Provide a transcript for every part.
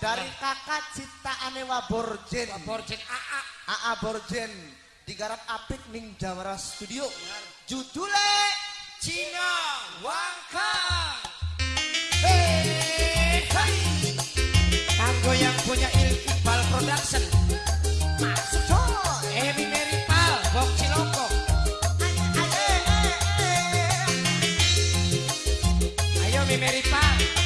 dari kakak ciptaane Waborjen. Borjen AA. AA Borjen digarap apik ning Jamara Studio. Judule Cina Wangka. Hey, hey. Kanggo yang punya Iqbal Production. Masuk coy. Emi Meripal, Bok Ciloko. Ayo Meripal.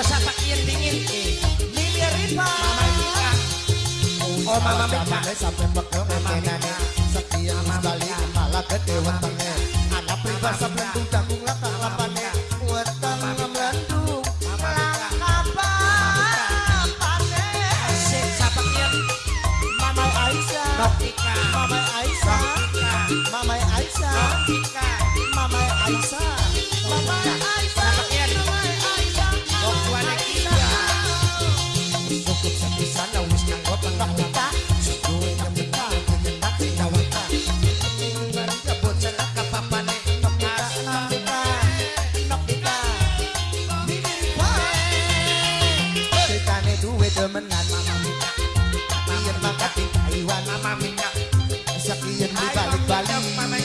Sapa yen dingin eh. Mama Mika. Oh Mama Mika. Sampe pekel ngentenane Sekian balik malah gede wetenge Anak pribasa blendung jagung lakang lapane Mimi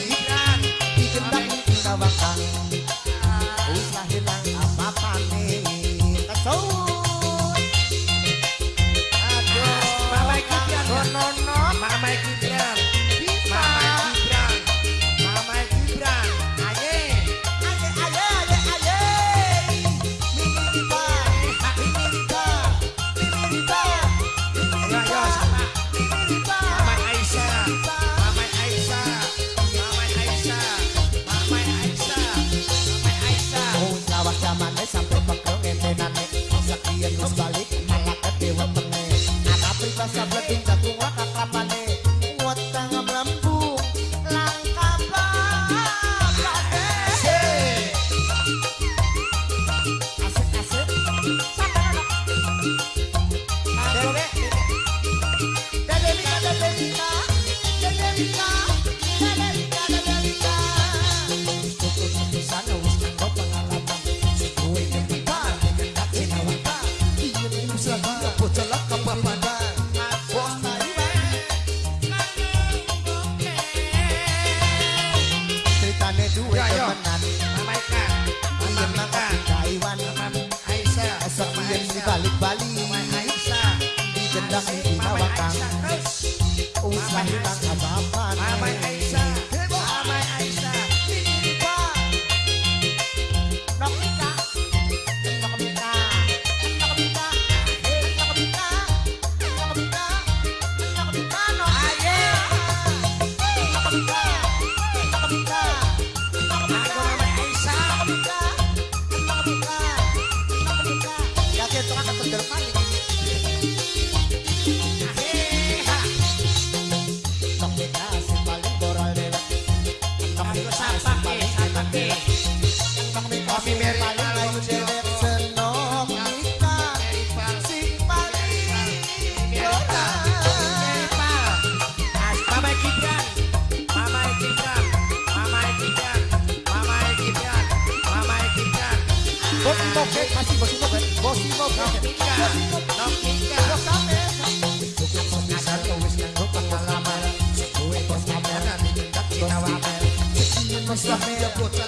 riba Mimi Yo yo riba sama. Anak pribasa bledung Wis Kopi Mary masih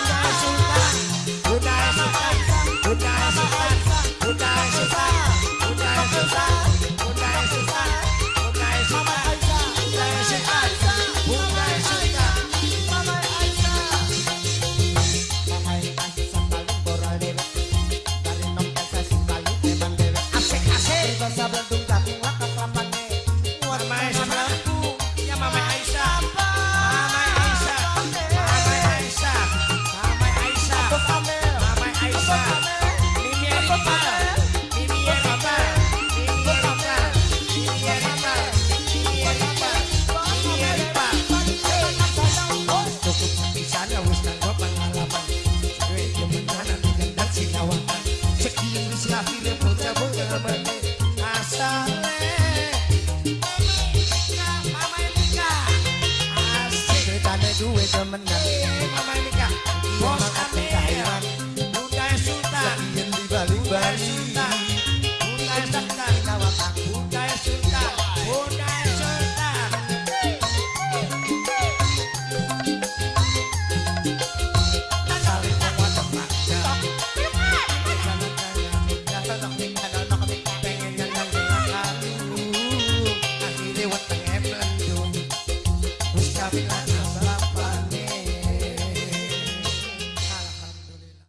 chuta, chuta.